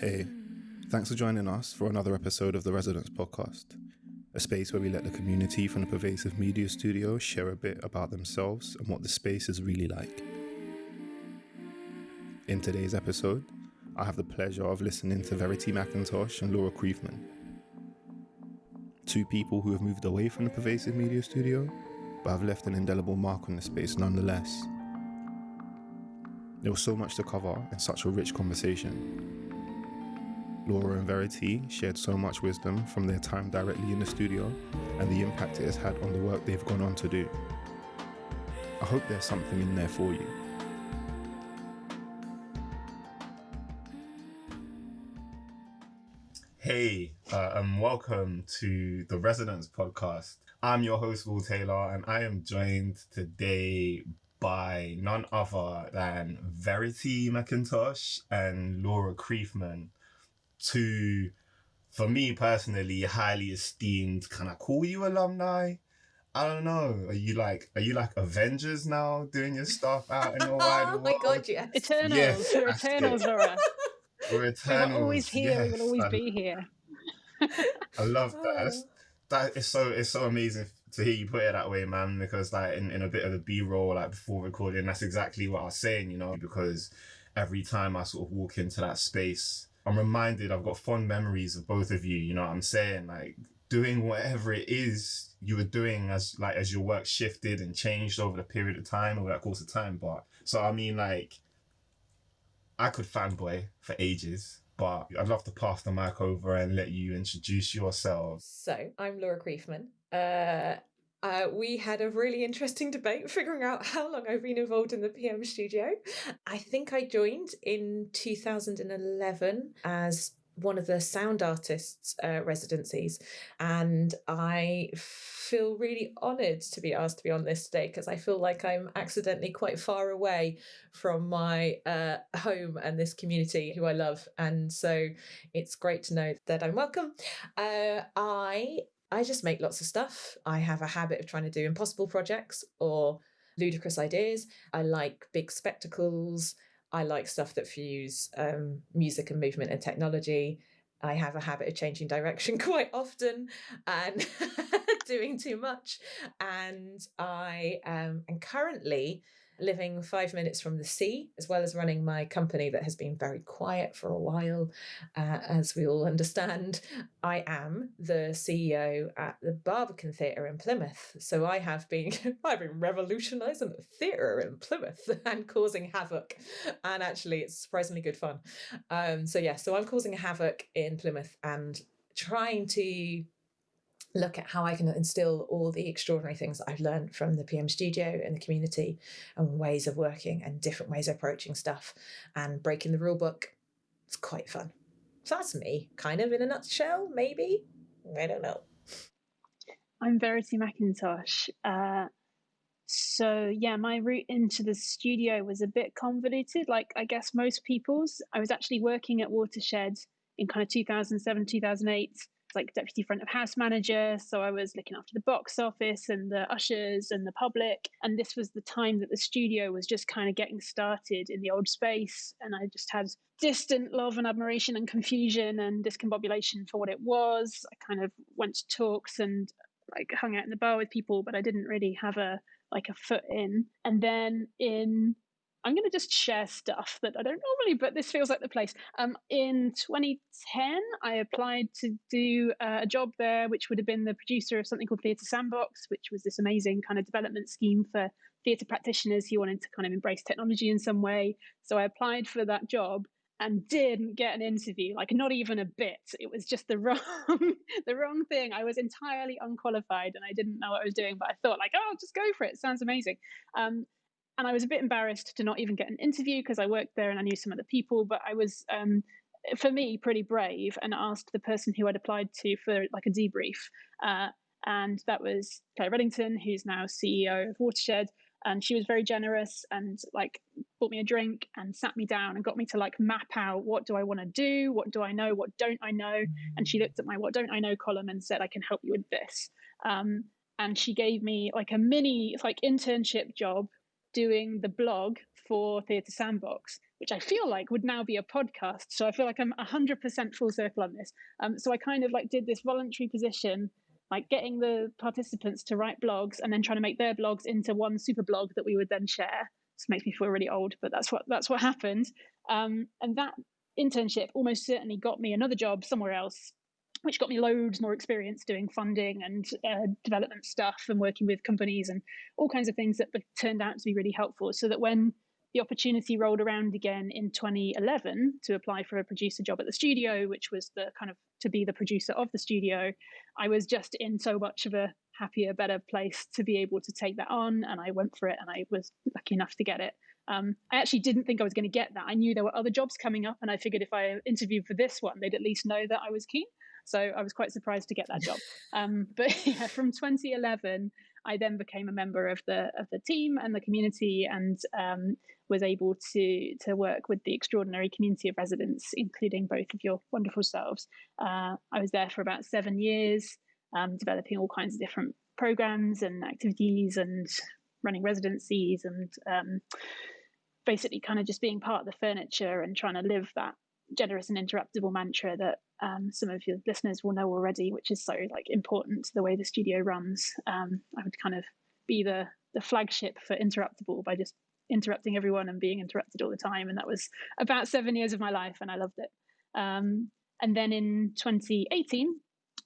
Hey, thanks for joining us for another episode of the Residents Podcast, a space where we let the community from the pervasive media studio share a bit about themselves and what the space is really like. In today's episode, I have the pleasure of listening to Verity McIntosh and Laura Kriefman, two people who have moved away from the pervasive media studio but have left an indelible mark on the space nonetheless. There was so much to cover in such a rich conversation. Laura and Verity shared so much wisdom from their time directly in the studio and the impact it has had on the work they've gone on to do. I hope there's something in there for you. Hey, uh, and welcome to the Residents Podcast. I'm your host, Will Taylor, and I am joined today by none other than Verity McIntosh and Laura Kriefman, two, for me personally, highly esteemed. Can I call you alumni? I don't know. Are you like are you like Avengers now doing your stuff out in the oh wide world? oh world? my god, yes. Eternals. Yes, We're. Eternals, Laura. We're Eternals. We were Eternals. always here. We'll always I, be here. I love that. That's, that is so it's so amazing to hear you put it that way, man. Because like in, in a bit of the B roll, like before recording, that's exactly what I was saying, you know. Because every time I sort of walk into that space, I'm reminded I've got fond memories of both of you. You know what I'm saying? Like doing whatever it is you were doing as like as your work shifted and changed over the period of time over that course of time. But so I mean, like I could fanboy for ages. But I'd love to pass the mic over and let you introduce yourselves. So, I'm Laura Kriefman. Uh, uh, we had a really interesting debate figuring out how long I've been involved in the PM studio. I think I joined in 2011 as one of the sound artists uh, residencies, and I feel really honoured to be asked to be on this today because I feel like I'm accidentally quite far away from my uh, home and this community who I love, and so it's great to know that I'm welcome. Uh, I I just make lots of stuff. I have a habit of trying to do impossible projects or ludicrous ideas. I like big spectacles. I like stuff that fuse um, music and movement and technology. I have a habit of changing direction quite often and doing too much. And I um, am currently living five minutes from the sea, as well as running my company that has been very quiet for a while. Uh, as we all understand, I am the CEO at the Barbican Theatre in Plymouth. So I have been I've been revolutionising the theatre in Plymouth and causing havoc. And actually it's surprisingly good fun. Um, so yeah, so I'm causing havoc in Plymouth and trying to look at how I can instill all the extraordinary things that I've learned from the PM studio and the community and ways of working and different ways of approaching stuff and breaking the rule book. It's quite fun. So that's me, kind of in a nutshell, maybe. I don't know. I'm Verity McIntosh. Uh, so yeah, my route into the studio was a bit convoluted, like I guess most people's. I was actually working at Watershed in kind of 2007, 2008, like deputy front of house manager. So I was looking after the box office and the ushers and the public. And this was the time that the studio was just kind of getting started in the old space. And I just had distant love and admiration and confusion and discombobulation for what it was. I kind of went to talks and like hung out in the bar with people, but I didn't really have a like a foot in. And then in I'm going to just share stuff that I don't normally, but this feels like the place. Um, in 2010, I applied to do uh, a job there, which would have been the producer of something called Theatre Sandbox, which was this amazing kind of development scheme for theatre practitioners who wanted to kind of embrace technology in some way. So I applied for that job and didn't get an interview like not even a bit it was just the wrong the wrong thing i was entirely unqualified and i didn't know what i was doing but i thought like oh just go for it, it sounds amazing um, and i was a bit embarrassed to not even get an interview because i worked there and i knew some of the people but i was um, for me pretty brave and asked the person who i'd applied to for like a debrief uh, and that was clare reddington who's now ceo of watershed and she was very generous and like bought me a drink and sat me down and got me to like map out what do I want to do, what do I know, what don't I know, and she looked at my what don't I know column and said I can help you with this. Um, and she gave me like a mini like internship job doing the blog for Theatre Sandbox, which I feel like would now be a podcast. So I feel like I'm 100% full circle on this. Um, so I kind of like did this voluntary position, like getting the participants to write blogs and then trying to make their blogs into one super blog that we would then share. This makes me feel really old, but that's what that's what happened. Um, and that internship almost certainly got me another job somewhere else which got me loads more experience doing funding and uh, development stuff and working with companies and all kinds of things that turned out to be really helpful. So that when the opportunity rolled around again in 2011 to apply for a producer job at the studio, which was the kind of to be the producer of the studio, I was just in so much of a happier, better place to be able to take that on. And I went for it and I was lucky enough to get it. Um, I actually didn't think I was going to get that. I knew there were other jobs coming up, and I figured if I interviewed for this one, they'd at least know that I was keen. So I was quite surprised to get that job. Um, but yeah, from 2011, I then became a member of the of the team and the community, and um, was able to to work with the extraordinary community of residents, including both of your wonderful selves. Uh, I was there for about seven years, um, developing all kinds of different programs and activities, and running residencies, and um, basically kind of just being part of the furniture and trying to live that generous and interruptible mantra that um, some of your listeners will know already, which is so like important to the way the studio runs. Um, I would kind of be the the flagship for interruptible by just interrupting everyone and being interrupted all the time, and that was about seven years of my life, and I loved it. Um, and then in 2018,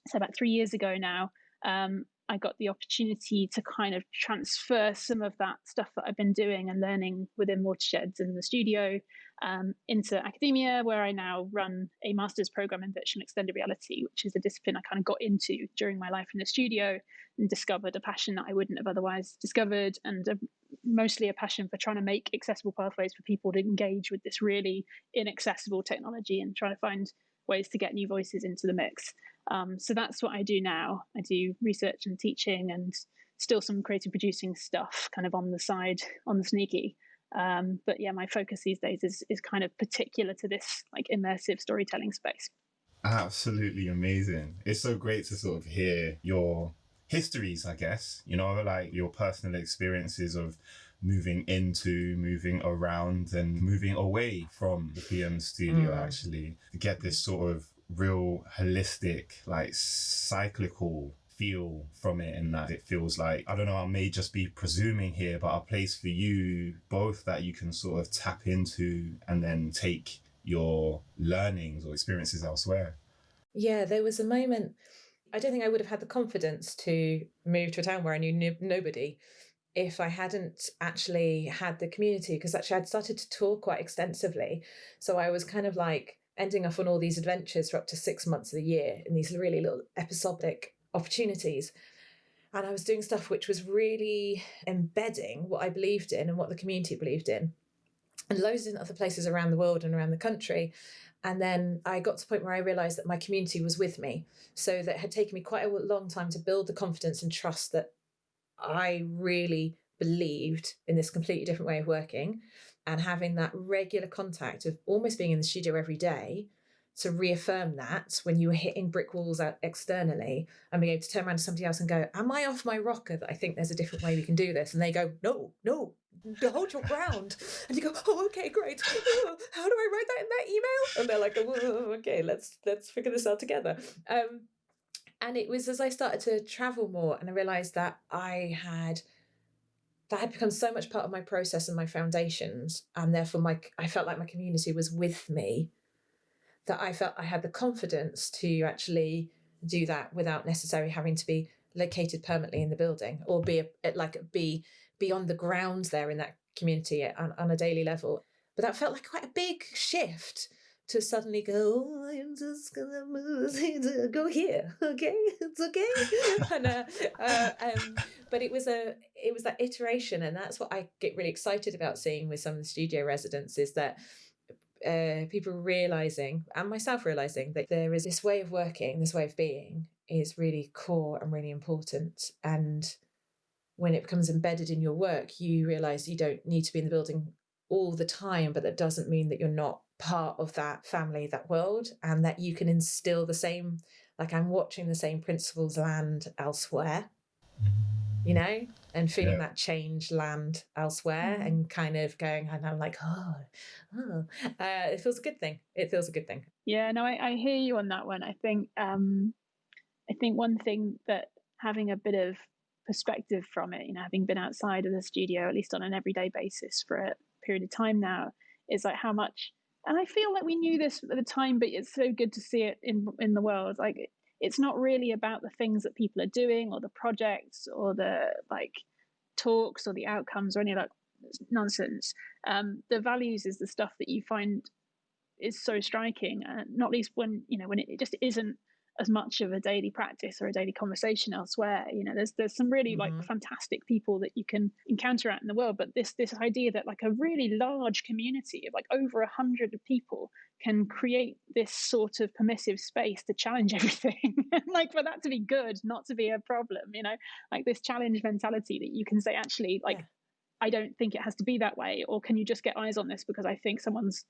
so about three years ago now, um, I got the opportunity to kind of transfer some of that stuff that I've been doing and learning within Watersheds in the studio um, into academia, where I now run a master's program in virtual extended reality, which is a discipline I kind of got into during my life in the studio and discovered a passion that I wouldn't have otherwise discovered, and a, mostly a passion for trying to make accessible pathways for people to engage with this really inaccessible technology and trying to find ways to get new voices into the mix. Um, so that's what I do now. I do research and teaching and still some creative producing stuff kind of on the side, on the sneaky. Um, but yeah, my focus these days is is kind of particular to this like immersive storytelling space. Absolutely amazing. It's so great to sort of hear your histories, I guess, you know, like your personal experiences of moving into, moving around, and moving away from the PM studio, mm. actually, get this sort of real holistic, like cyclical feel from it and that it feels like I don't know I may just be presuming here but a place for you both that you can sort of tap into and then take your learnings or experiences elsewhere. Yeah there was a moment I don't think I would have had the confidence to move to a town where I knew no- nobody if I hadn't actually had the community because actually I'd started to tour quite extensively. So I was kind of like ending up on all these adventures for up to six months of the year in these really little episodic opportunities. And I was doing stuff which was really embedding what I believed in and what the community believed in, and loads in other places around the world and around the country. And then I got to a point where I realized that my community was with me. So that had taken me quite a long time to build the confidence and trust that I really believed in this completely different way of working and having that regular contact of almost being in the studio every day to reaffirm that when you were hitting brick walls externally and being able to turn around to somebody else and go, Am I off my rocker that I think there's a different way we can do this? And they go, No, no, hold your ground. And you go, Oh, okay, great. How do I write that in that email? And they're like, oh, okay, let's let's figure this out together. Um, and it was as I started to travel more and I realized that I had that had become so much part of my process and my foundations and therefore my i felt like my community was with me that i felt i had the confidence to actually do that without necessarily having to be located permanently in the building or be a, like be on the ground there in that community on, on a daily level. But that felt like quite a big shift to suddenly go, oh, I'm just gonna move, go here, okay, it's okay. and, uh, uh, um, but it was a, it was that iteration, and that's what I get really excited about seeing with some of the studio residents is that uh, people realizing, and myself realizing, that there is this way of working, this way of being, is really core and really important, and when it becomes embedded in your work, you realize you don't need to be in the building all the time, but that doesn't mean that you're not part of that family, that world, and that you can instill the same, like I'm watching the same principles land elsewhere. you know, and feeling Yeah. that change land elsewhere Mm. and kind of going, and I'm like, oh, oh. Uh, it feels a good thing. It feels a good thing. Yeah, no, I, I hear you on that one. I think um, I think one thing that having a bit of perspective from it, you know, having been outside of the studio at least on an everyday basis for a period of time now, is like how much. And I feel like we knew this at the time, but it's so good to see it in in the world. Like it's not really about the things that people are doing or the projects or the like talks or the outcomes or any that nonsense. Um, the values is the stuff that you find is so striking, and not least when you know when it, it just isn't as much of a daily practice or a daily conversation elsewhere. You know, there's there's some really like Mhm. fantastic people that you can encounter out in the world, but this this idea that like a really large community of like over a hundred people can create this sort of permissive space to challenge everything, like for that to be good, not to be a problem. You know, like this challenge mentality that you can say actually like. Yeah. I don't think it has to be that way, or can you just get eyes on this because I think someone's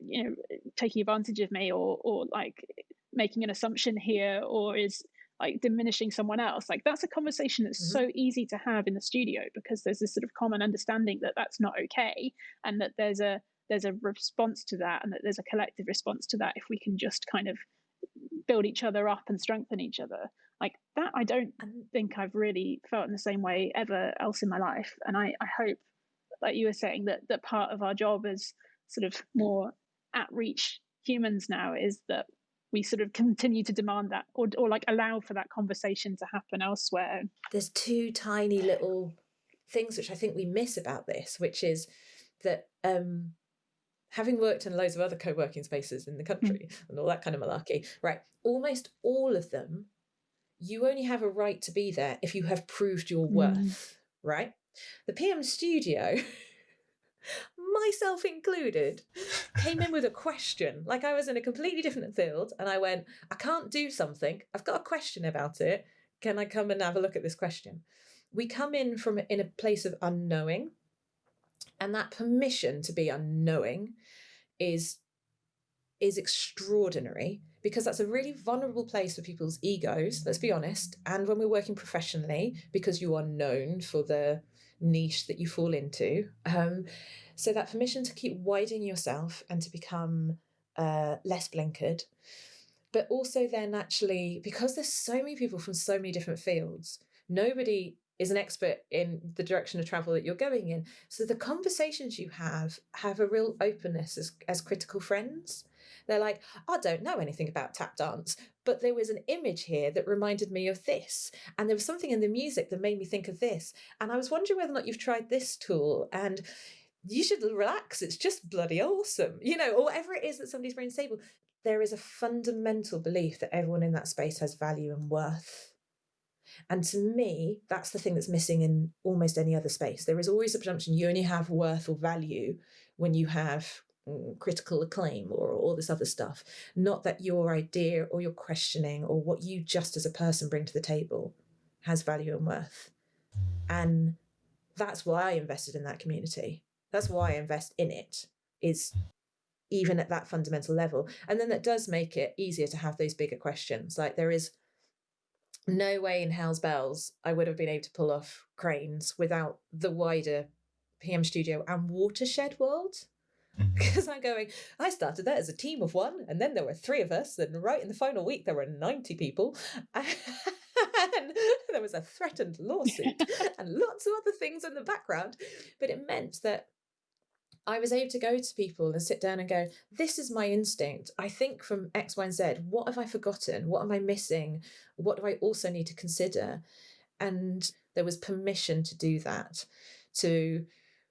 you know taking advantage of me or or like making an assumption here or is like diminishing someone else like that's a conversation that's Mhm. so easy to have in the studio because there's this sort of common understanding that that's not okay and that there's a there's a response to that and that there's a collective response to that if we can just kind of build each other up and strengthen each other like that i don't think I've really felt in the same way ever else in my life. And I, I hope, like you were saying, that that part of our job as sort of more at reach humans now is that we sort of continue to demand that or, or like allow for that conversation to happen elsewhere. there's two tiny little things which I think we miss about this, which is that um, having worked in loads of other co-working spaces in the country and all that kind of malarkey, right? Almost all of them, you only have a right to be there if you have proved your Mm. worth, right? The PM studio, myself included, came in with a question. Like I was in a completely different field and I went, I can't do something. I've got a question about it. Can I come and have a look at this question? We come in from in a place of unknowing. And that permission to be unknowing is is extraordinary because that's a really vulnerable place for people's egos, let's be honest. And when we're working professionally, because you are known for the niche that you fall into. Um, so that permission to keep widening yourself and to become uh, less blinkered. But also then actually, because there's so many people from so many different fields, nobody is an expert in the direction of travel that you're going in. So the conversations you have have a real openness as, as critical friends. They're like, I don't know anything about tap dance, but there was an image here that reminded me of this. And there was something in the music that made me think of this. And I was wondering whether or not you've tried this tool. And you should relax. It's just bloody awesome. You know, or whatever it is that somebody's bringing to the table. There is a fundamental belief that everyone in that space has value and worth. And to me, that's the thing that's missing in almost any other space. There is always a presumption you only have worth or value when you have mm, critical acclaim or all this other stuff. Not that your idea or your questioning or what you just as a person bring to the table has value and worth. And that's why I invested in that community. That's why I invest in it, is even at that fundamental level. And then that does make it easier to have those bigger questions. Like there is no way in hell's bells I would have been able to pull off cranes without the wider PM studio and watershed world. Mm-hmm. Because I'm going, I started that as a team of one, and then there were three of us, and right in the final week there were 90 people. And there was a threatened lawsuit and lots of other things in the background. But it meant that I was able to go to people and sit down and go, This is my instinct. I think from X, Y, and Z. What have I forgotten? What am I missing? What do I also need to consider? And there was permission to do that. To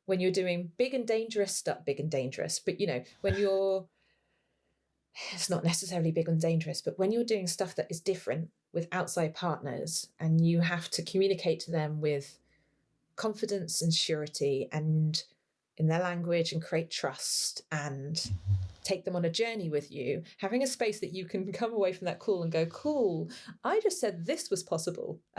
when you're doing big and dangerous stuff, big and dangerous, but you know, when you're, it's not necessarily big and dangerous, but when you're doing stuff that is different with outside partners and you have to communicate to them with confidence and surety and in their language and create trust and take them on a journey with you, having a space that you can come away from that call and go, cool, I just said this was possible.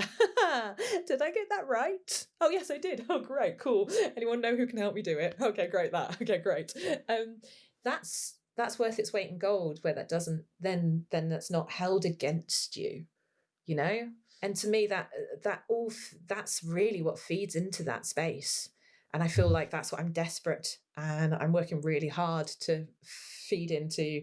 did I get that right? Oh, yes, I did. Oh, great, cool. Anyone know who can help me do it? Okay, great, that. Okay, great. Um, that's that's worth its weight in gold where that doesn't then then that's not held against you you know and to me that that all that's really what feeds into that space and i feel like that's what i'm desperate and i'm working really hard to feed into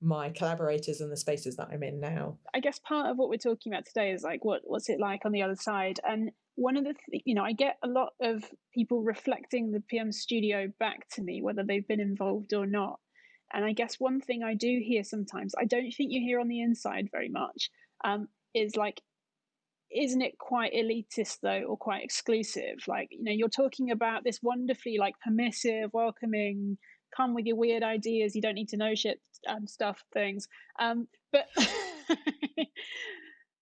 my collaborators and the spaces that i'm in now. I guess part of what we're talking about today is like what what's it like on the other side? And one of the th- you know i get a lot of people reflecting the pm studio back to me whether they've been involved or not. And i guess one thing i do hear sometimes i don't think you hear on the inside very much um, is like isn't it quite elitist though or quite exclusive? Like you know you're talking about this wonderfully like permissive welcoming come with your weird ideas you don't need to know shit and stuff things. Um but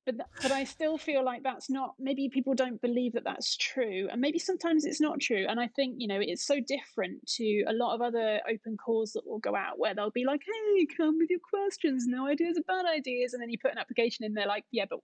but but I still feel like that's not maybe people don't believe that that's true and maybe sometimes it's not true and I think you know it's so different to a lot of other open calls that will go out where they'll be like hey come with your questions no ideas are bad ideas and then you put an application in there like yeah but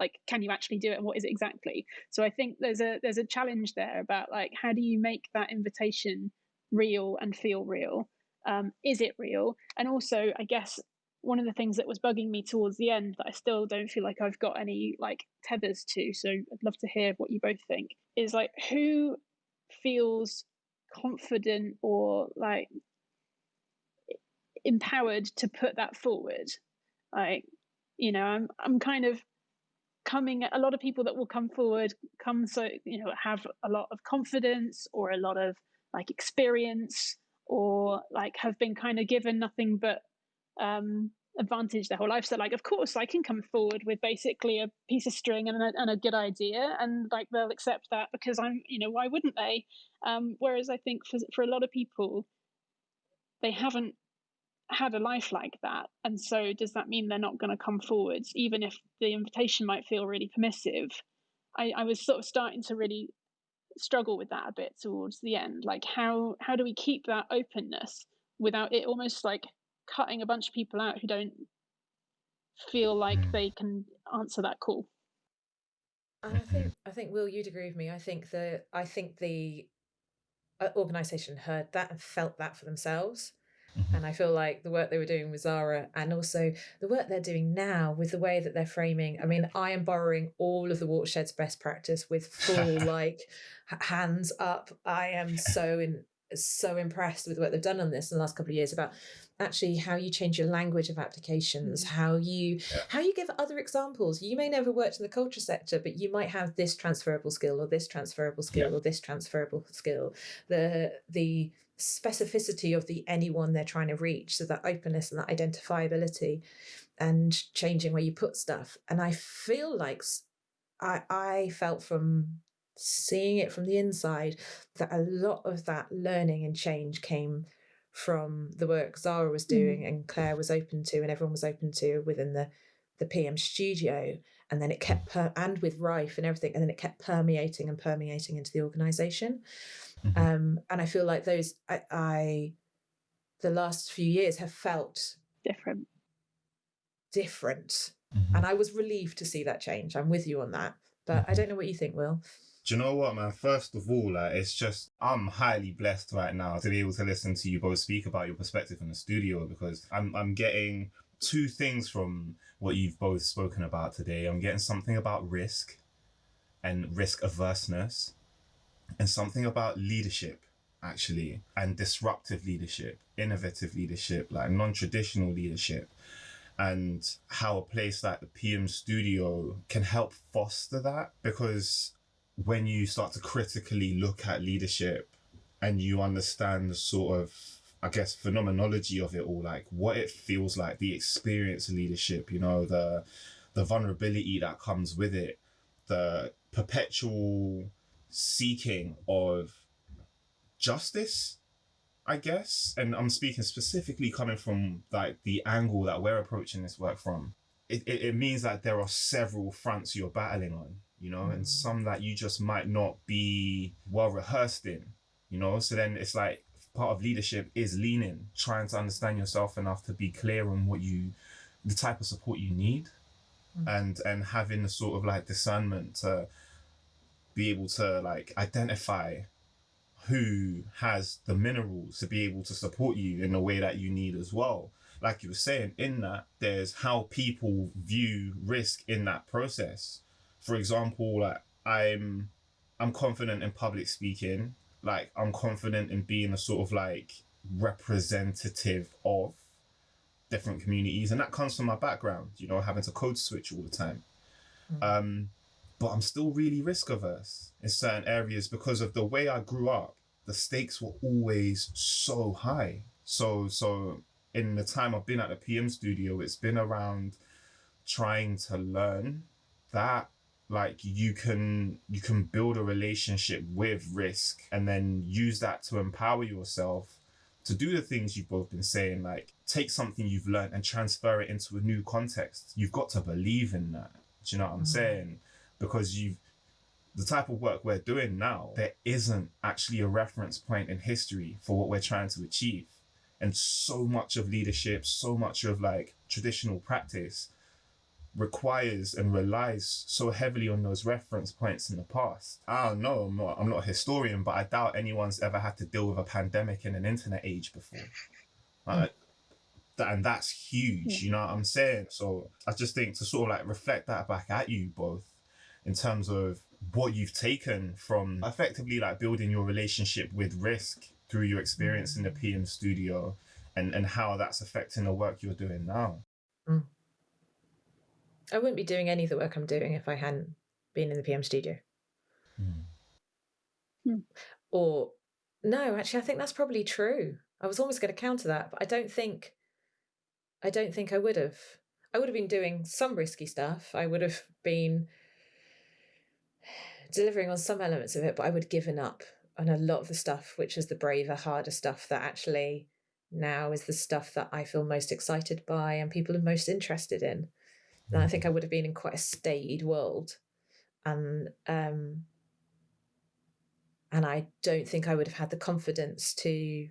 like can you actually do it and what is it exactly? So i think there's a there's a challenge there about like how do you make that invitation real and feel real? Um, is it real? And also i guess one of the things that was bugging me towards the end that i still don't feel like i've got any like tethers to so i'd love to hear what you both think is like who feels confident or like empowered to put that forward? Like you know i'm i'm kind of coming a lot of people that will come forward come so you know have a lot of confidence or a lot of like experience or like have been kind of given nothing but um advantage their whole life. So like of course i can come forward with basically a piece of string and a, and a good idea and like they'll accept that because i'm you know why wouldn't they? Um whereas i think for for a lot of people they haven't had a life like that. And so does that mean they're not going to come forwards even if the invitation might feel really permissive? I, I was sort of starting to really struggle with that a bit towards the end. Like how how do we keep that openness without it almost like cutting a bunch of people out who don't feel like mm. they can answer that call? I think i think will you'd agree with me. I think the i think the uh, organization heard that and felt that for themselves Mm-hmm. And I feel like the work they were doing with Zara and also the work they're doing now with the way that they're framing. I mean, I am borrowing all of the watershed's best practice with full like hands up. I am so in so impressed with what they've done on this in the last couple of years about actually how you change your language of applications mm-hmm. how you yeah. how you give other examples you may never worked in the culture sector but you might have this transferable skill or this transferable skill yeah. or this transferable skill the the specificity of the anyone they're trying to reach so that openness and that identifiability and changing where you put stuff. And i feel like i i felt from seeing it from the inside that a lot of that learning and change came from the work zara was doing mm. and claire was open to and everyone was open to within the the pm studio. And then it kept per- and with rife and everything and then it kept permeating and permeating into the organization Mm-hmm. Um, and I feel like those I, I the last few years have felt different. Different. Mm-hmm. And I was relieved to see that change. I'm with you on that. But mm-hmm. I don't know what you think, Will. Do you know what, man? First of all, like, it's just I'm highly blessed right now to be able to listen to you both speak about your perspective in the studio because I'm I'm getting two things from what you've both spoken about today. I'm getting something about risk and risk averseness, and something about leadership actually and disruptive leadership innovative leadership like non-traditional leadership and how a place like the pm studio can help foster that. Because when you start to critically look at leadership and you understand the sort of i guess phenomenology of it all like what it feels like the experience of leadership you know the the vulnerability that comes with it the perpetual seeking of justice, I guess. And I'm speaking specifically coming from like the angle that we're approaching this work from. It, it, it means that there are several fronts you're battling on, you know, mm. and some that you just might not be well rehearsed in, you know. So then it's like part of leadership is leaning, trying to understand yourself enough to be clear on what you, the type of support you need, mm. and and having the sort of like discernment to be able to like identify who has the minerals to be able to support you in the way that you need as well. Like you were saying, in that there's how people view risk in that process. for example, like I'm I'm confident in public speaking. Like I'm confident in being a sort of like representative of different communities, and that comes from my background. You know, having to code switch all the time. Mm. Um, but I'm still really risk averse in certain areas because of the way I grew up. The stakes were always so high. So so in the time I've been at the PM studio, it's been around trying to learn that like you can you can build a relationship with risk and then use that to empower yourself to do the things you've both been saying like take something you've learned and transfer it into a new context you've got to believe in that do you know what i'm mm-hmm. saying because you've the type of work we're doing now there isn't actually a reference point in history for what we're trying to achieve and so much of leadership so much of like traditional practice requires and relies so heavily on those reference points in the past. I don't know, I'm not, I'm not a historian, but I doubt anyone's ever had to deal with a pandemic in an internet age before. Hmm. That, and that's huge, hmm. you know what I'm saying? So I just think to sort of like reflect that back at you both in terms of what you've taken from effectively like building your relationship with risk through your experience in the PM studio and, and how that's affecting the work you're doing now. Mm. I wouldn't be doing any of the work I'm doing if I hadn't been in the PM studio. Mm. Or, no, actually, I think that's probably true. I was almost going to counter that, but I don't think, I don't think I would have. I would have been doing some risky stuff. I would have been delivering on some elements of it, but I would have given up on a lot of the stuff, which is the braver, harder stuff that actually now is the stuff that I feel most excited by and people are most interested in And I think I would have been in quite a staid world. And um, and I don't think I would have had the confidence to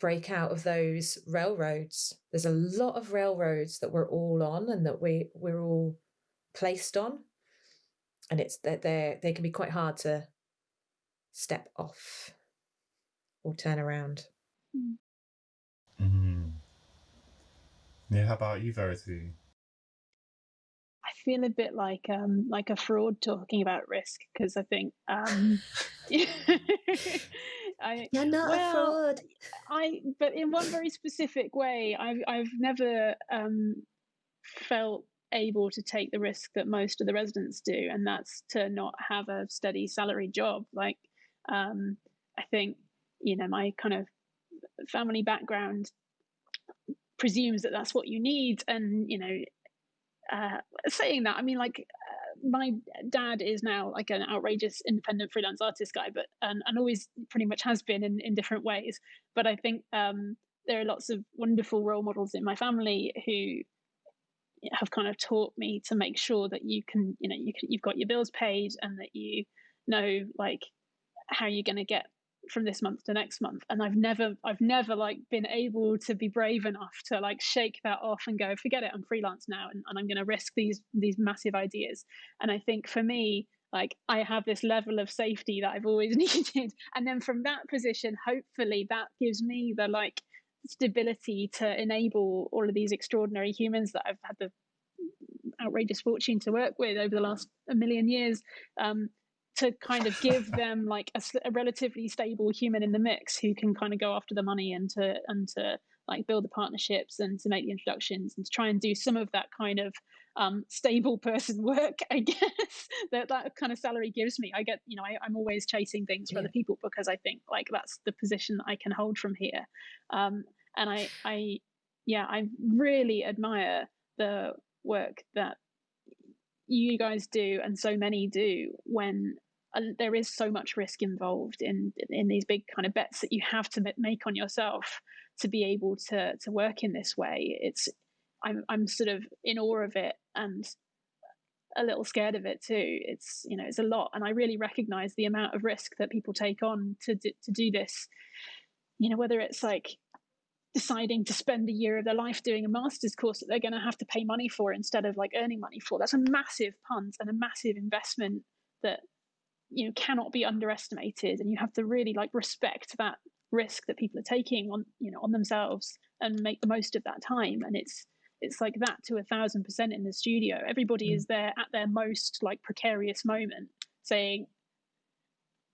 break out of those railroads. There's a lot of railroads that we're all on and that we we're all placed on. And it's that they they can be quite hard to step off or turn around. Mm-hmm. Yeah, how about you, Verity? I feel a bit like um like a fraud talking about risk because I think um I, You're not well, a fraud. I but in one very specific way, I've I've never um felt able to take the risk that most of the residents do, and that's to not have a steady salary job. Like um I think, you know, my kind of family background presumes that that's what you need and you know uh, saying that i mean like uh, my dad is now like an outrageous independent freelance artist guy but and, and always pretty much has been in, in different ways but i think um, there are lots of wonderful role models in my family who have kind of taught me to make sure that you can you know you can, you've got your bills paid and that you know like how you're going to get from this month to next month. And i've never i've never like been able to be brave enough to like shake that off and go forget it i'm freelance now and, and i'm going to risk these these massive ideas. And i think for me like i have this level of safety that i've always needed. And then from that position hopefully that gives me the like stability to enable all of these extraordinary humans that i've had the outrageous fortune to work with over the last a million years um, to kind of give them like a, a, relatively stable human in the mix who can kind of go after the money and to and to like build the partnerships and to make the introductions and to try and do some of that kind of um, stable person work i guess that that kind of salary gives me. I get you know I, am always chasing things for yeah. other people because i think like that's the position that i can hold from here. Um, and i i yeah i really admire the work that you guys do and so many do when uh, there is so much risk involved in in these big kind of bets that you have to make on yourself to be able to to work in this way. It's i'm i'm sort of in awe of it and a little scared of it too. It's you know it's a lot. And i really recognize the amount of risk that people take on to do, to do this. You know whether it's like deciding to spend a year of their life doing a master's course that they're going to have to pay money for instead of like earning money for that's a massive punt and a massive investment that you know cannot be underestimated. And you have to really like respect that risk that people are taking on you know on themselves and make the most of that time. And it's it's like that to a thousand percent in the studio. Everybody mm. is there at their most like precarious moment, saying,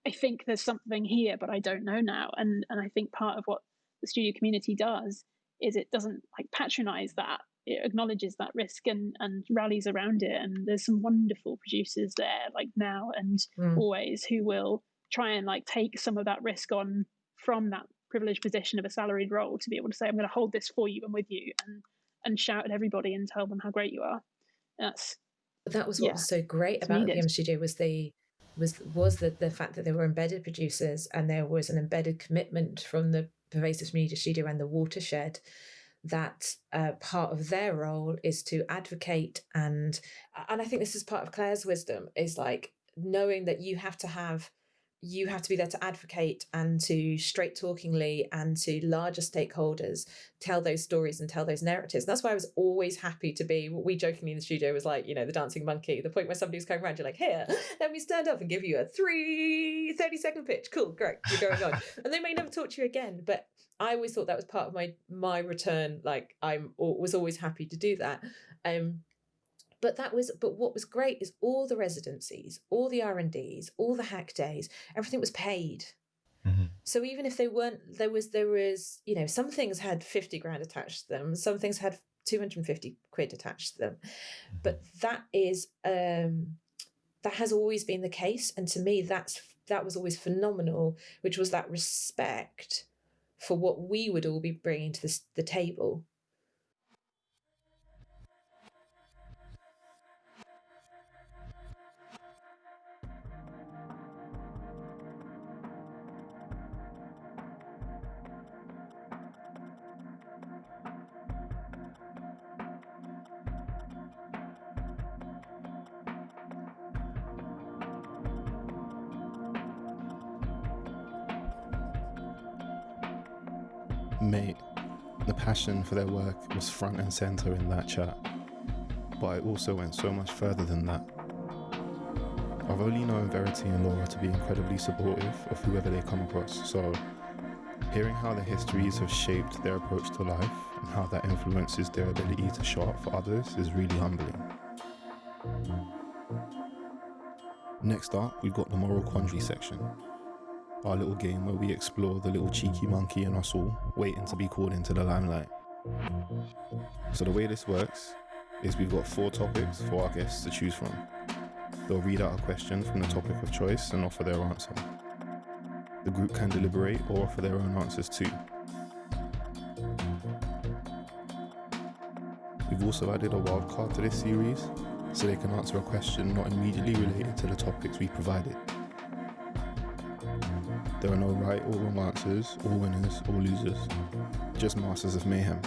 "I think there's something here, but I don't know now." And and I think part of what the studio community does is it doesn't like patronize that it acknowledges that risk and and rallies around it and there's some wonderful producers there like now and mm. always who will try and like take some of that risk on from that privileged position of a salaried role to be able to say i'm going to hold this for you and with you and and shout at everybody and tell them how great you are. That's that was what yeah, was so great about the M studio was the was was the, the fact that there were embedded producers and there was an embedded commitment from the pervasive media studio and the watershed that uh, part of their role is to advocate and and I think this is part of Clare's wisdom is like knowing that you have to have you have to be there to advocate and to straight talkingly and to larger stakeholders tell those stories and tell those narratives. And that's why I was always happy to be what we jokingly in the studio was like, you know, the dancing monkey, the point where somebody was coming around, you're like, here, let me stand up and give you a three 30 second pitch. Cool, great, you're going on. and they may never talk to you again, but I always thought that was part of my my return. Like I'm was always happy to do that. Um, but that was but what was great is all the residencies, all the R and Ds, all the hack days, everything was paid. Mm-hmm. So even if they weren't, there was there was you know some things had fifty grand attached to them, some things had two hundred and fifty quid attached to them, mm-hmm. but that is um, that has always been the case, and to me that's that was always phenomenal, which was that respect for what we would all be bringing to the, the table. Passion for their work was front and center in that chat, but it also went so much further than that. I've only known Verity and Laura to be incredibly supportive of whoever they come across, so hearing how their histories have shaped their approach to life and how that influences their ability to show up for others is really humbling. Next up, we've got the moral quandary section, our little game where we explore the little cheeky monkey in us all, waiting to be called into the limelight. So, the way this works is we've got four topics for our guests to choose from. They'll read out a question from the topic of choice and offer their answer. The group can deliberate or offer their own answers too. We've also added a wildcard to this series so they can answer a question not immediately related to the topics we provided. There are no right or wrong answers, or winners or losers, just masters of mayhem.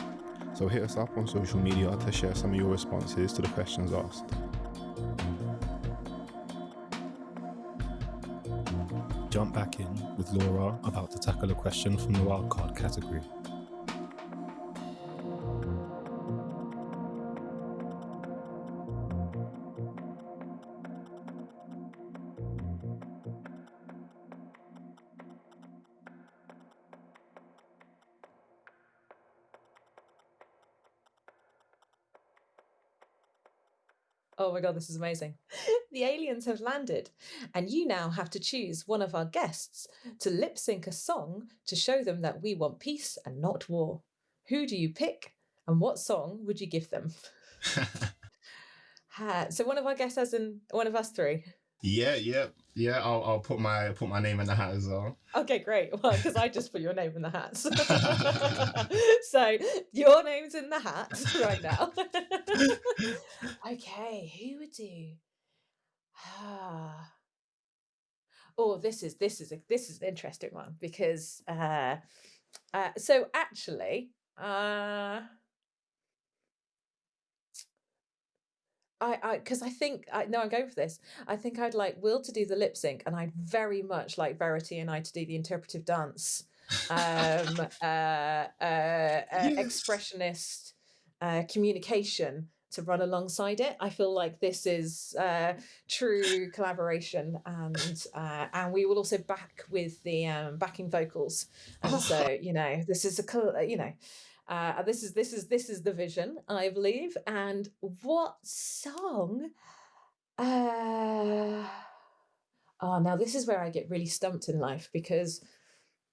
So hit us up on social media to share some of your responses to the questions asked. Jump back in with Laura about to tackle a question from the wildcard category. God, this is amazing. the aliens have landed, and you now have to choose one of our guests to lip sync a song to show them that we want peace and not war. Who do you pick, and what song would you give them? so one of our guests has in one of us three. Yeah, yeah, yeah. I'll I'll put my put my name in the hat as well. Okay, great. Well, because I just put your name in the hat. so your name's in the hat right now. okay, who would do? Ah. oh, this is this is a this is an interesting one because uh, uh so actually uh I, I, because I think I no, I'm going for this. I think I'd like Will to do the lip sync, and I'd very much like Verity and I to do the interpretive dance, um, uh, uh, uh, expressionist uh, communication to run alongside it. I feel like this is uh, true collaboration, and uh, and we will also back with the um, backing vocals, and so you know this is a you know Uh, this is this is this is the vision, I believe. And what song? Uh, oh, now this is where I get really stumped in life because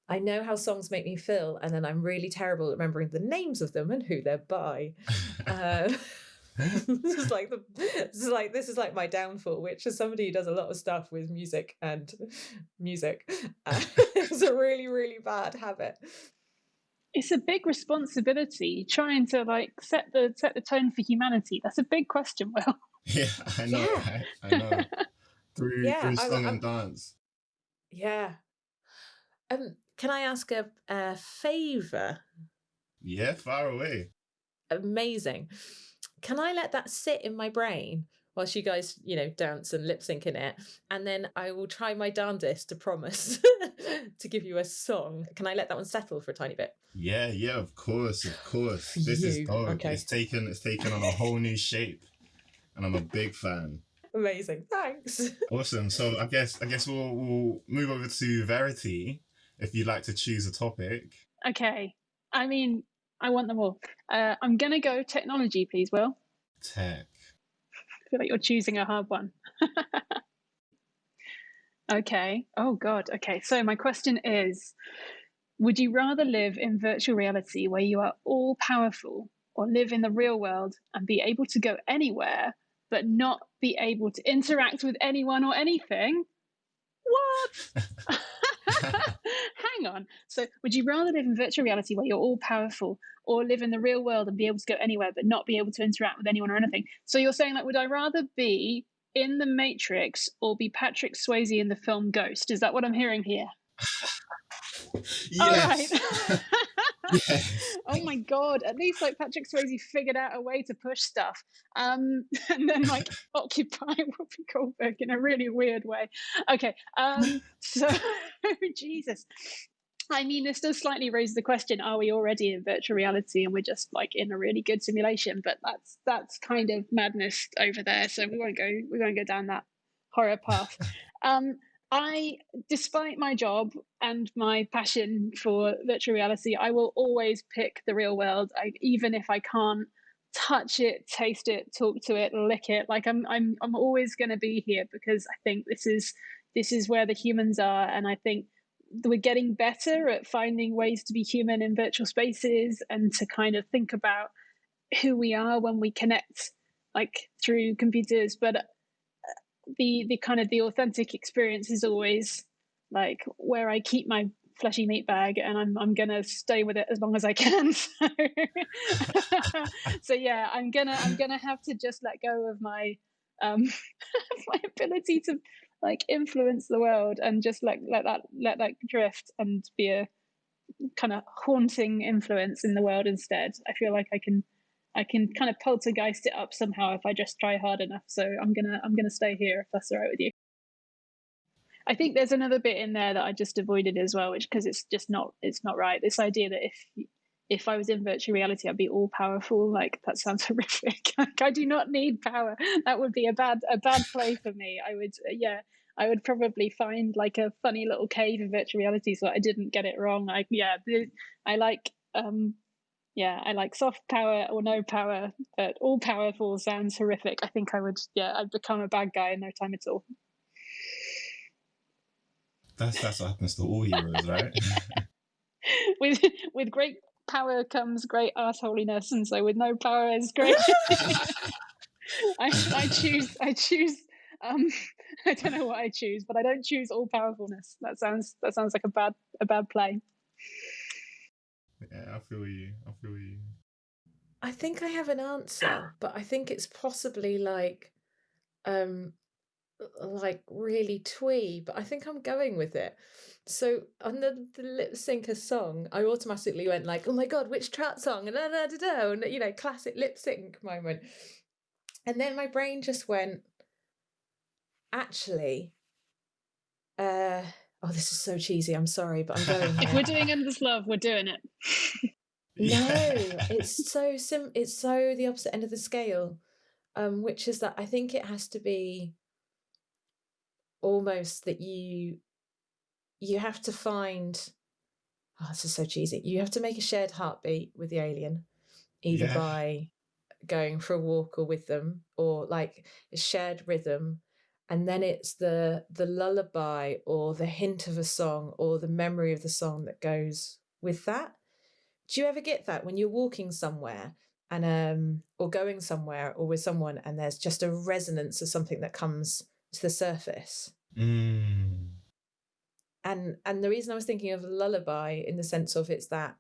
I know how songs make me feel, and then I'm really terrible at remembering the names of them and who they're by. uh, this is like the this is like this is like my downfall which as somebody who does a lot of stuff with music and music uh, it's a really really bad habit it's a big responsibility trying to like set the set the tone for humanity. That's a big question will. Yeah i know Yeah. right? i know. Through Yeah, through song I'm- and dance. Yeah. Um can i ask a, a favor? Yeah far away. Amazing. Can i let that sit in my brain whilst you guys you know dance and lip sync in it and then i will try my darndest to promise to give you a song can i let that one settle for a tiny bit Yeah, yeah, of course, of course. For This is you, dope. okay. It's taken it's taken on a whole new shape. And I'm a big fan. amazing thanks Awesome. So I guess I guess we'll we'll move over to Verity if you'd like to choose a topic. okay i mean i want them all uh, i'm gonna go technology please will Tech. I feel like you're choosing a hard one. okay. Oh, God. Okay. So, my question is Would you rather live in virtual reality where you are all powerful or live in the real world and be able to go anywhere but not be able to interact with anyone or anything? What? Hang on. So, would you rather live in virtual reality where you're all powerful or live in the real world and be able to go anywhere but not be able to interact with anyone or anything? So, you're saying, like, would I rather be in the Matrix or be Patrick Swayze in the film Ghost? Is that what I'm hearing here? All right. Yes. oh my god! At least like Patrick Swayze figured out a way to push stuff, um, and then like occupy Whoopi Goldberg in a really weird way. Okay, um, so Jesus. I mean, this does slightly raise the question: Are we already in virtual reality, and we're just like in a really good simulation? But that's that's kind of madness over there. So we won't go we won't go down that horror path. Um, I, despite my job and my passion for virtual reality, I will always pick the real world. I, even if I can't touch it, taste it, talk to it, lick it. Like I'm, I'm, I'm always going to be here because I think this is this is where the humans are, and I think we're getting better at finding ways to be human in virtual spaces and to kind of think about who we are when we connect, like through computers. But the the kind of the authentic experience is always like where I keep my fleshy meat bag and I'm I'm gonna stay with it as long as I can. So, so yeah, I'm gonna I'm gonna have to just let go of my um my ability to like influence the world and just like let that let that drift and be a kind of haunting influence in the world instead. I feel like I can I can kind of poltergeist it up somehow if I just try hard enough. So I'm gonna I'm gonna stay here if that's all right with you. I think there's another bit in there that I just avoided as well, which because it's just not it's not right. This idea that if if I was in virtual reality, I'd be all powerful. Like that sounds horrific. like I do not need power. That would be a bad a bad play for me. I would yeah. I would probably find like a funny little cave in virtual reality so I didn't get it wrong. Like yeah, I like um yeah, I like soft power or no power, but all powerful sounds horrific. I think I would, yeah, I'd become a bad guy in no time at all. That's that's what happens to all heroes, right? with with great power comes great assholiness, and so with no power is great. I, I choose I choose um I don't know what I choose, but I don't choose all powerfulness. That sounds that sounds like a bad a bad play. Yeah, I feel you. I feel you. I think I have an answer, but I think it's possibly like um like really twee, but I think I'm going with it. So on the, the lip syncer song, I automatically went like, "Oh my god, which trap song?" and da, da, da, da, and you know, classic lip sync moment. And then my brain just went, actually, uh, oh, this is so cheesy. I'm sorry, but I'm going. If we're doing endless love, we're doing it. No, it's so sim. It's so the opposite end of the scale, um, which is that I think it has to be almost that you you have to find oh, this is so cheesy. You have to make a shared heartbeat with the alien, either Yeah. by going for a walk or with them, or like a shared rhythm. And then it's the the lullaby or the hint of a song or the memory of the song that goes with that. Do you ever get that when you're walking somewhere and um or going somewhere or with someone and there's just a resonance of something that comes to the surface? Mm. and and the reason I was thinking of lullaby in the sense of it's that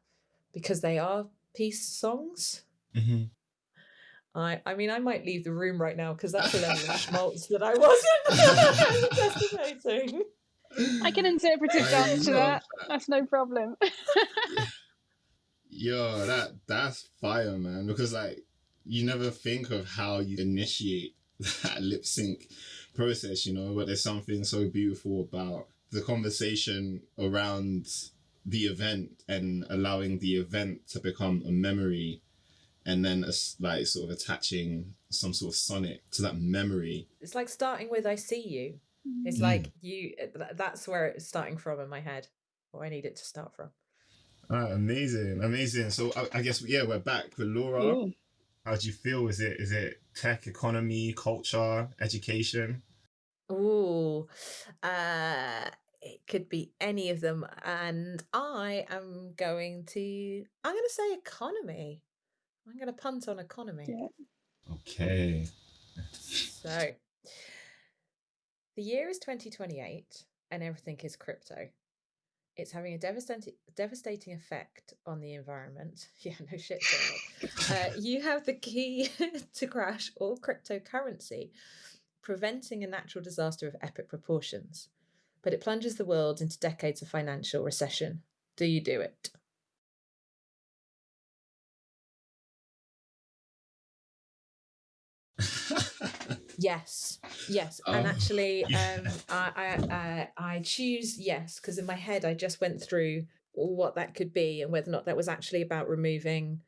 because they are peace songs. hmm I I mean I might leave the room right now because that's a level of schmaltz that I wasn't anticipating. I can interpretive I dance to that. that. That's no problem. Yo, that that's fire, man. Because like you never think of how you initiate that lip sync process, you know, but there's something so beautiful about the conversation around the event and allowing the event to become a memory and then as like sort of attaching some sort of sonic to that memory. It's like starting with I see you. It's Mm. like you. That's where it's starting from in my head. Or I need it to start from. Ah, amazing, amazing. So I, I guess yeah, we're back with Laura. Ooh. How do you feel? Is it is it tech, economy, culture, education? Oh, uh, it could be any of them, and I am going to. I'm going to say economy. I'm going to punt on economy. Yeah. Okay. So, the year is 2028, and everything is crypto. It's having a devastating devastating effect on the environment. Yeah, no shit. Uh, you have the key to crash all cryptocurrency, preventing a natural disaster of epic proportions. But it plunges the world into decades of financial recession. Do you do it? Yes, yes, and Oh, actually, um, I, I, I, I choose yes because in my head I just went through what that could be and whether or not that was actually about removing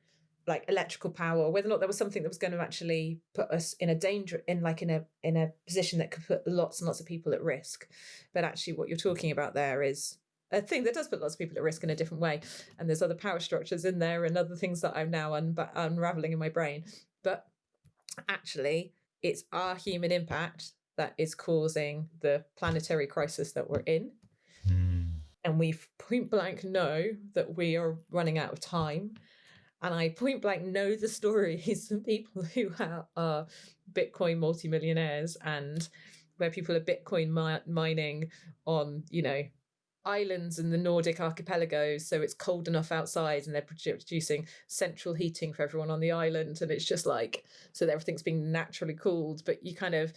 like electrical power, or whether or not there was something that was going to actually put us in a danger, in like in a in a position that could put lots and lots of people at risk. But actually, what you're talking about there is a thing that does put lots of people at risk in a different way, and there's other power structures in there and other things that I'm now un- unraveling in my brain. But actually, it's our human impact that is causing the planetary crisis that we're in. Hmm. And we point blank know that we are running out of time. And I point blank know the stories of people who are, are Bitcoin multimillionaires and where people are Bitcoin mi- mining on, you know, islands in the Nordic archipelagos, so it's cold enough outside, and they're producing central heating for everyone on the island, and it's just like so that everything's being naturally cooled. But you kind of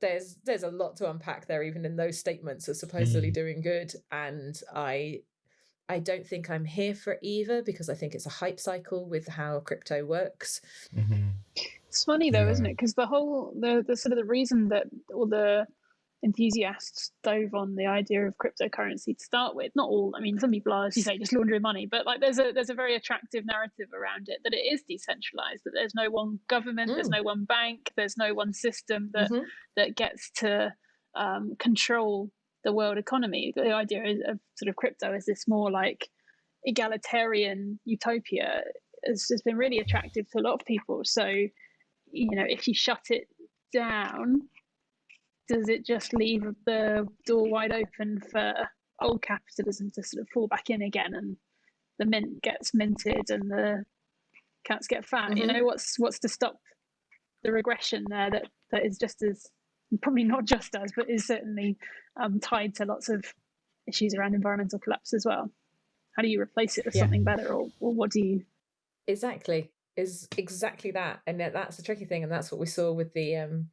there's there's a lot to unpack there, even in those statements of supposedly Mm. doing good, and I. I don't think I'm here for either because I think it's a hype cycle with how crypto works. Mhm. It's funny though, isn't it? Because the whole the the sort of the reason that all the enthusiasts dove on the idea of cryptocurrency to start with. Not all. I mean, some people are, as you say, just laundering money. But like, there's a there's a very attractive narrative around it that it is decentralized. That there's no one government, there's Mm. no one bank, there's no one system that Mhm. that gets to um, control the world economy. The idea of sort of crypto is this more like egalitarian utopia. Has, has been really attractive to a lot of people. So, you know, if you shut it down, does it just leave the door wide open for old capitalism to sort of fall back in again and the mint gets minted and the cats get fat? You Mhm. know, what's what's to stop the regression there that, that is just as probably not just as, but is certainly um, tied to lots of issues around environmental collapse as well. How do you replace it with Yeah. something better, or, or what do you? Exactly. Is exactly that. And that's the tricky thing. And that's what we saw with the um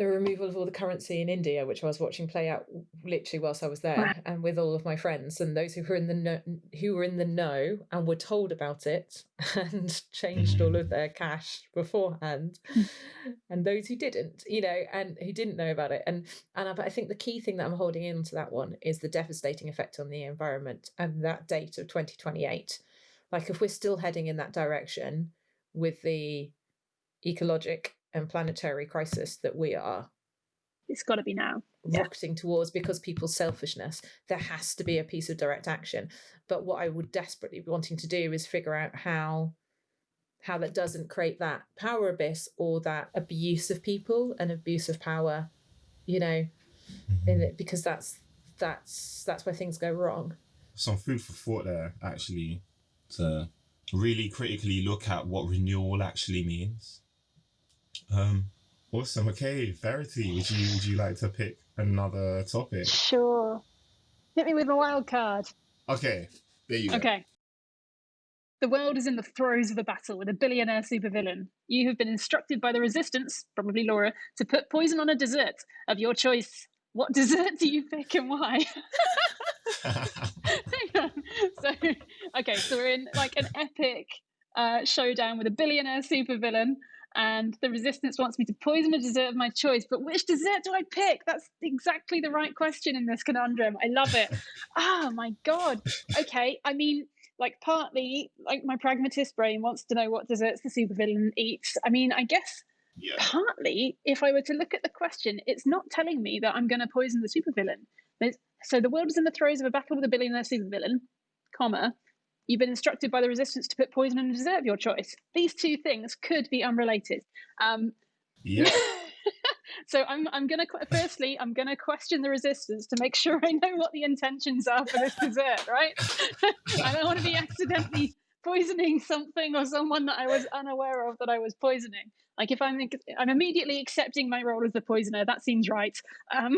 the removal of all the currency in India, which I was watching play out literally whilst I was there, and with all of my friends and those who were in the know, who were in the know and were told about it and changed all of their cash beforehand, hmm. and those who didn't, you know, and who didn't know about it. And and I, but I think the key thing that I'm holding in to that one is the devastating effect on the environment and that date of 2028. Like if we're still heading in that direction with the ecologic and planetary crisis that we are, It's got to be now. Yeah. towards because people's selfishness. There has to be a piece of direct action. But what I would desperately be wanting to do is figure out how how that doesn't create that power abyss or that abuse of people and abuse of power, you know, in mm-hmm. it because that's that's that's where things go wrong. Some food for thought there, actually, to really critically look at what renewal actually means. Um, awesome. Okay, Verity, would you would you like to pick another topic? Sure. Hit me with a wild card. Okay, there you go. Okay. The world is in the throes of a battle with a billionaire supervillain. You have been instructed by the resistance, probably Laura, to put poison on a dessert of your choice. What dessert do you pick and why? Hang on. So, okay, so we're in like an epic uh, showdown with a billionaire supervillain, and the resistance wants me to poison a dessert of my choice. But which dessert do I pick? That's exactly the right question in this conundrum. I love it. oh my god. Okay, I mean, like partly, like my pragmatist brain wants to know what desserts the supervillain eats. I mean, I guess yeah. partly, if I were to look at the question, it's not telling me that I'm going to poison the supervillain. So the world is in the throes of a battle with a billionaire supervillain, comma. You've been instructed by the resistance to put poison in a dessert your choice. These two things could be unrelated. Um, Yeah. so I'm I'm gonna firstly I'm gonna question the resistance to make sure I know what the intentions are for this dessert, right? I don't want to be accidentally poisoning something or someone that I was unaware of that I was poisoning. Like if I'm I'm immediately accepting my role as the poisoner, that seems right. Um,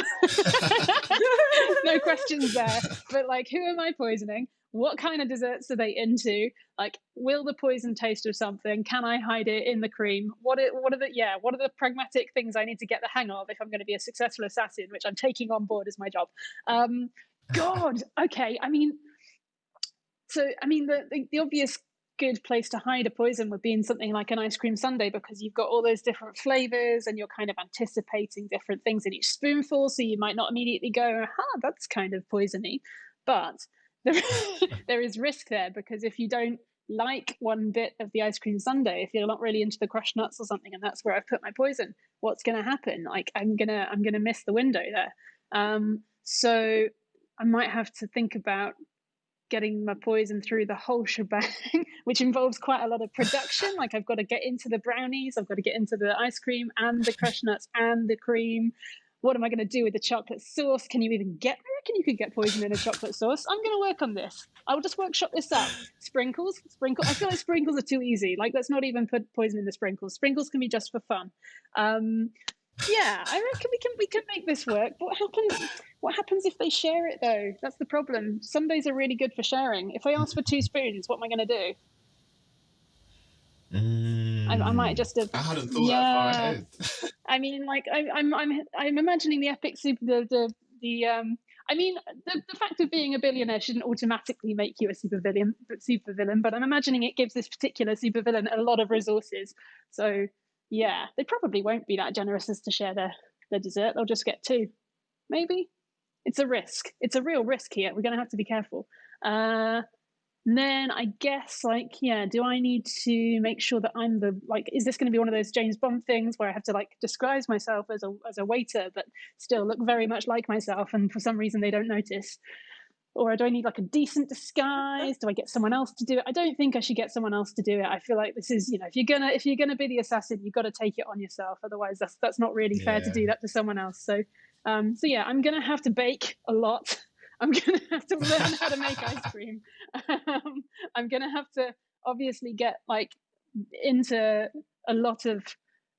no questions there. But like, who am I poisoning? What kind of desserts are they into? Like, will the poison taste of something? Can I hide it in the cream? What are, what are the yeah? What are the pragmatic things I need to get the hang of if I'm going to be a successful assassin, which I'm taking on board as my job? Um, God, okay. I mean, so I mean the, the the obvious good place to hide a poison would be in something like an ice cream sundae because you've got all those different flavors and you're kind of anticipating different things in each spoonful so you might not immediately go aha that's kind of poisony but there, there is risk there because if you don't like one bit of the ice cream sundae if you're not really into the crushed nuts or something and that's where i've put my poison what's going to happen like i'm gonna i'm gonna miss the window there um, so i might have to think about getting my poison through the whole shebang, which involves quite a lot of production. Like I've got to get into the brownies, I've got to get into the ice cream and the crushed nuts and the cream. What am I going to do with the chocolate sauce? Can you even get? I reckon you could get poison in a chocolate sauce. I'm going to work on this. I will just workshop this out. Sprinkles, sprinkle. I feel like sprinkles are too easy. Like let's not even put poison in the sprinkles. Sprinkles can be just for fun. Um, yeah, I reckon we can we can make this work. What happens? What happens if they share it though? That's the problem. Sundaes are really good for sharing. If I ask for two spoons, what am I going to do? I, I might just have. I hadn't thought Yeah. that far ahead. I mean, like I, am I'm I'm I'm imagining the epic super the the, the um. I mean, the, the fact of being a billionaire shouldn't automatically make you a supervillain, supervillain, but I'm imagining it gives this particular supervillain a lot of resources. So, yeah, they probably won't be that generous as to share their, their dessert. They'll just get two, maybe. It's a risk. It's a real risk here. We're going to have to be careful. Uh, then I guess, like, yeah, do I need to make sure that I'm the like? Is this going to be one of those James Bond things where I have to like disguise myself as a as a waiter, but still look very much like myself, and for some reason they don't notice? Or do I need like a decent disguise? Do I get someone else to do it? I don't think I should get someone else to do it. I feel like this is, you know, if you're gonna if you're gonna be the assassin, you've got to take it on yourself. Otherwise, that's that's not really fair to do that to someone else. So, um, so yeah, I'm gonna have to bake a lot. I'm gonna have to learn how to make ice cream. Um, I'm gonna have to obviously get like into a lot of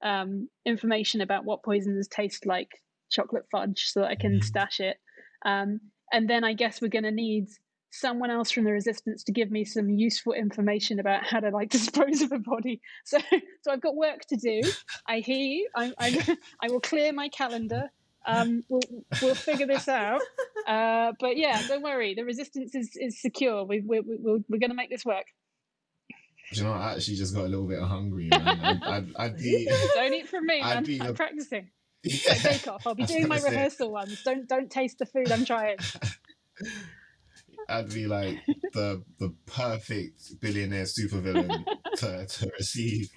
um, information about what poisons taste like chocolate fudge so that I can Mhm. stash it. Um, and then I guess we're gonna need someone else from the resistance to give me some useful information about how to like dispose of a body. So so I've got work to do. I hear you. I I, I will clear my calendar. Um, we'll we'll figure this out. Uh, but yeah, don't worry. The resistance is is secure. We we we we're, we're gonna make this work. Do you know, I actually just got a little bit hungry, man. I'd, I'd, I'd be. Don't eat from me, I'd man. be I'm practicing. Like Bake off. I'll be doing my say, rehearsal ones. Don't don't taste the food I'm trying. I'd be like the the perfect billionaire supervillain to, to receive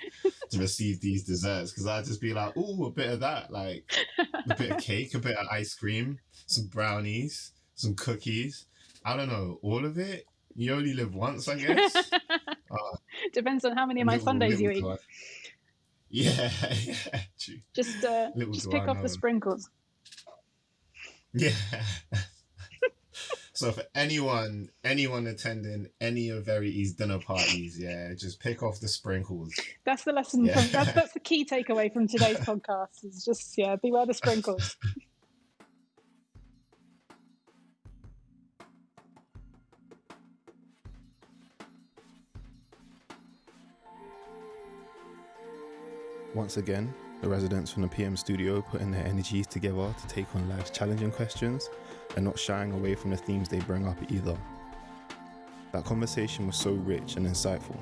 to receive these desserts because I'd just be like, oh, a bit of that, like a bit of cake, a bit of ice cream, some brownies, some cookies. I don't know, all of it. You only live once, I guess. Depends on how many of my Little- Sundaes you eat. Yeah, yeah, true. Just uh, just pick off the sprinkles. Yeah. so for anyone, anyone attending any of Verity's dinner parties, yeah, just pick off the sprinkles. That's the lesson. Yeah. From, that's that's the key takeaway from today's podcast. Is just yeah, beware the sprinkles. Once again, the residents from the PM studio putting their energies together to take on life's challenging questions and not shying away from the themes they bring up either. That conversation was so rich and insightful.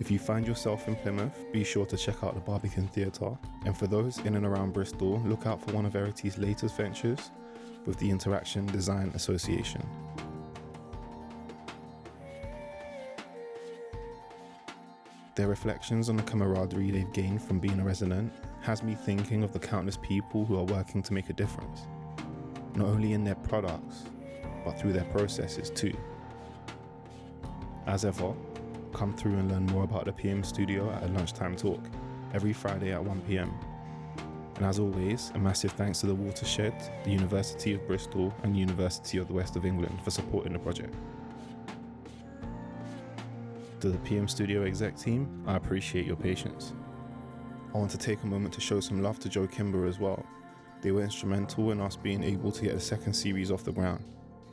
If you find yourself in Plymouth, be sure to check out the Barbican Theatre. And for those in and around Bristol, look out for one of Verity's latest ventures with the Interaction Design Association. Their reflections on the camaraderie they've gained from being a resident has me thinking of the countless people who are working to make a difference, not only in their products, but through their processes too. As ever, come through and learn more about the PM studio at a lunchtime talk every Friday at 1 pm. And as always, a massive thanks to the Watershed, the University of Bristol, and University of the West of England for supporting the project. To the PM Studio exec team, I appreciate your patience. I want to take a moment to show some love to Joe Kimber as well. They were instrumental in us being able to get the second series off the ground.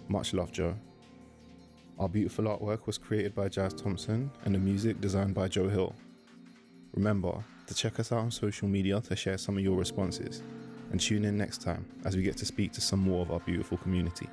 Much love, Joe. Our beautiful artwork was created by Jazz Thompson and the music designed by Joe Hill. Remember to check us out on social media to share some of your responses and tune in next time as we get to speak to some more of our beautiful community.